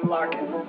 I'm locking.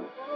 down.